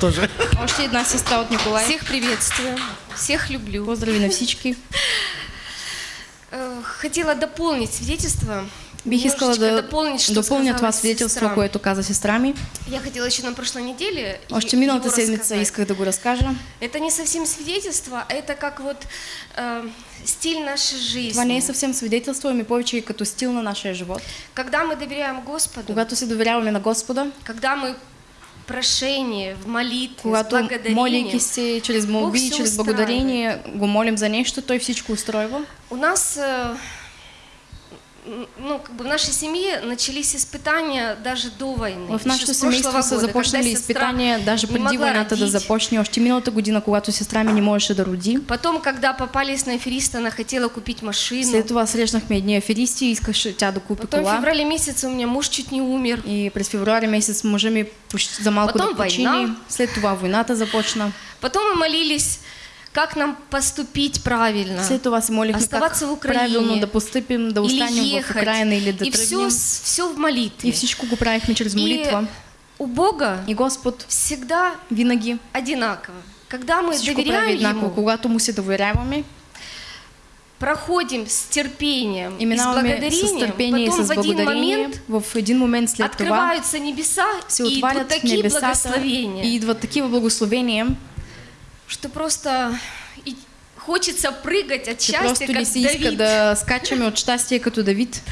тоже. Още една сестра от Николай. Всех приветствую, всех люблю. Поздрави на всички. Э, Хотела дополнить свидетельство. Бих искала да дополнить, что това свидетелство, сестра. което каза сестра ми. Я хотела еще на прошлой неделе Още миналата седмица исках да го разкажа. Это не совсем свидетельство, а это как вот э, стиль нашей жизни. Това не е съвсем свидетелство, ами повече и като стил на нашия живот. Когда мы доверяем Господу, Когато се доверяваме на Господа, когда мы прошение, в молитве, когато молейки се чрез молби, чрез благодарение го молим за нещо, Той всичко устройва. у нас э, ну, как бы в нашей семье начались испытания даже до войны. В еще нашето с прошлого семейство са года, започнали когда сестра изпитания даже могла войната да родить. започне. Още миналата година, когато сестра ми не можеше да роди. Потом, когда попались на афериста, она хотела купить машину. Това срещнахме едни аферисти и искаше тя да купи Потом в феврале месяце у меня муж чуть не умер. И през февруари месец мъжа ми почти за малко Потом война. След това войната започна. Потом мы молились, как нам поступить правильно. След това се молихме как Оставаться в Украине. правилно да постъпим, да или останем в ехать. Украина или и все, все в молитве. И правихме чрез молитва. И у Бога И Господ всегда винаги одинаково. Когда мы прави доверяем. Ему, Когато му се доверяваме, проходим с терпением и и с благодарением, потом с в один момент в един момент след открываются небеса и идут такие благословения, и идват такива благословения, что просто и хочется прыгать от счастья, как иска Давид. да скачаме от щастие като Давид.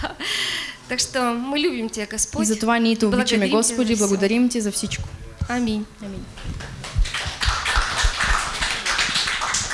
Так что мы любим Тебя, Господь. И затова ние те обичаме, Тебя Господи, благодарим Ти за всичко. Аминь. Амин.